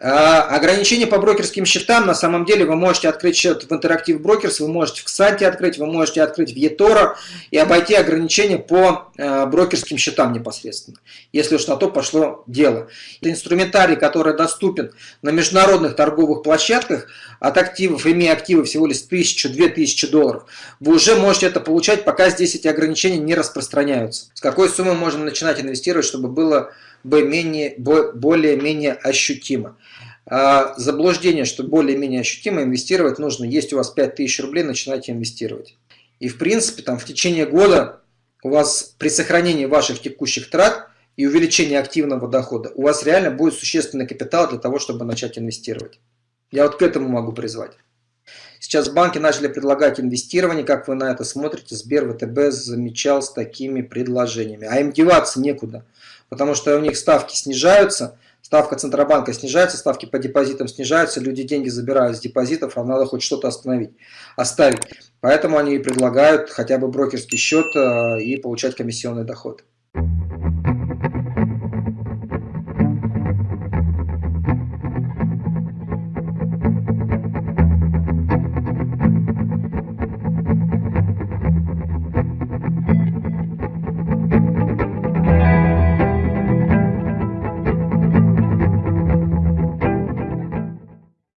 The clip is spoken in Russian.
А, ограничения по брокерским счетам, на самом деле, вы можете открыть счет в Interactive Brokers, вы можете в Ксанте открыть, вы можете открыть в eToro и обойти ограничения по э, брокерским счетам непосредственно, если уж на то пошло дело. Это инструментарий, который доступен на международных торговых площадках от активов, имея активы всего лишь 1000-2000 долларов, вы уже можете это получать, пока здесь эти ограничения не распространяются. С какой суммы можно начинать инвестировать, чтобы было более-менее ощутимо. А заблуждение, что более-менее ощутимо инвестировать нужно. Есть у вас 5000 рублей, начинайте инвестировать. И в принципе, там в течение года у вас при сохранении ваших текущих трат и увеличении активного дохода, у вас реально будет существенный капитал для того, чтобы начать инвестировать. Я вот к этому могу призвать. Сейчас банки начали предлагать инвестирование. Как вы на это смотрите? Сбер, ВТБ замечал с такими предложениями. А им деваться некуда потому что у них ставки снижаются, ставка Центробанка снижается, ставки по депозитам снижаются, люди деньги забирают с депозитов, а надо хоть что-то остановить, оставить. Поэтому они предлагают хотя бы брокерский счет э, и получать комиссионный доход.